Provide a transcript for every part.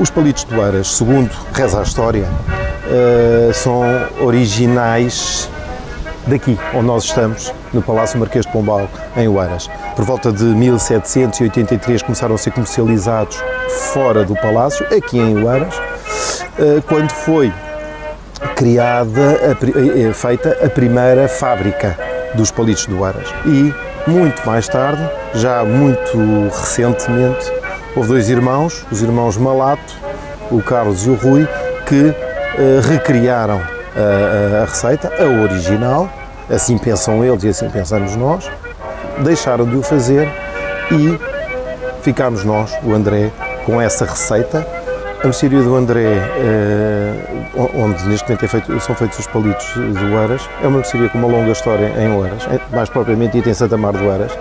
Os palitos de Oeiras, segundo reza a história, uh, são originais daqui, onde nós estamos, no Palácio Marquês de Pombal, em Oeiras. Por volta de 1783 começaram a ser comercializados fora do Palácio, aqui em Oeiras, uh, quando foi criada, a, feita a primeira fábrica dos palitos de Oeiras. E muito mais tarde, já muito recentemente, houve dois irmãos, os irmãos Malato, o Carlos e o Rui, que uh, recriaram a, a, receita, a original, assim pensam eles e assim pensamos nós, deixaram de o fazer e ficámos nós, o André, com essa receita. A mercearia do André, eh, onde neste momento é feito, são feitos os palitos de Oeiras, é uma mercearia com uma longa história em Oeiras, mais propriamente dita em Santa Mar de Oeiras.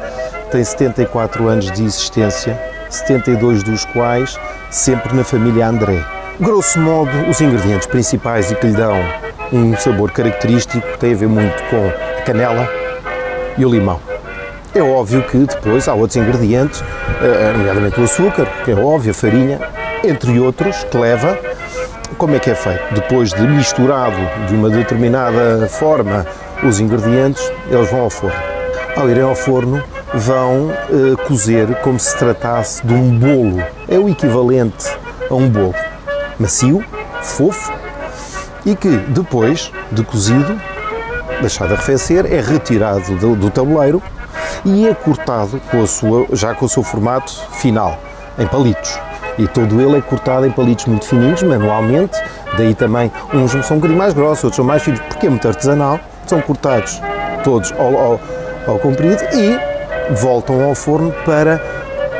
Tem 74 anos de existência, 72 dos quais sempre na família André. Grosso modo, os ingredientes principais e que lhe dão um sabor característico têm a ver muito com a canela e o limão. É óbvio que depois há outros ingredientes, eh, nomeadamente o açúcar, que é óbvio, a farinha, entre outros, que leva. Como é que é feito? Depois de misturado de uma determinada forma os ingredientes, eles vão ao forno. Ao irem ao forno, vão eh, cozer como se tratasse de um bolo. É o equivalente a um bolo. Macio, fofo e que depois de cozido, deixado arrefecer, é retirado do, do tabuleiro e é cortado com a sua, já com o seu formato final, em palitos. E todo ele é cortado em palitos muito fininhos, manualmente, daí também uns são um bocadinho mais grossos, outros são mais finos, porque é muito artesanal, são cortados todos ao, ao, ao comprido e voltam ao forno para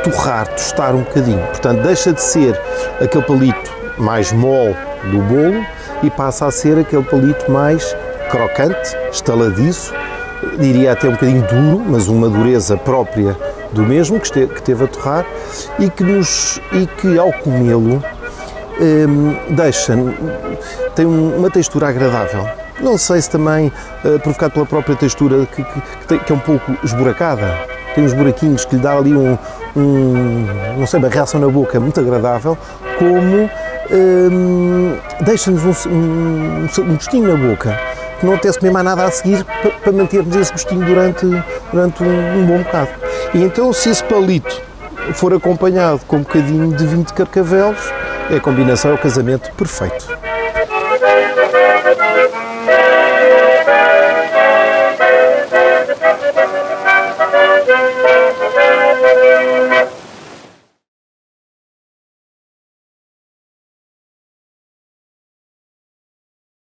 torrar, tostar um bocadinho. Portanto, deixa de ser aquele palito mais mole do bolo e passa a ser aquele palito mais crocante, estaladiço, diria até um bocadinho duro, mas uma dureza própria do mesmo, que, esteve, que teve a torrar e que, nos, e que ao comê-lo hum, deixa, tem uma textura agradável. Não sei se também uh, provocado pela própria textura que, que, que, é um pouco esburacada, tem uns buraquinhos que lhe dá ali um, um não sei, uma reação na boca muito agradável, como hum, deixa-nos um, um, um gostinho na boca que não apetece comer mais nada a seguir para, para mantermos esse gostinho durante, durante um, um, bom bocado. E então, se esse palito for acompanhado com um bocadinho de vinho de carcavelos, é a combinação, é o casamento perfeito.